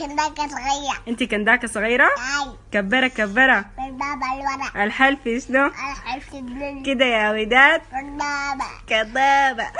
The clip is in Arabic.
كنداكة صغيرة. انت كنداكة صغيرة؟ أي. كبرة كبرة. بالبابا الورق الحلف شنو؟ الحلف كده يا وداد بالبابا كدابة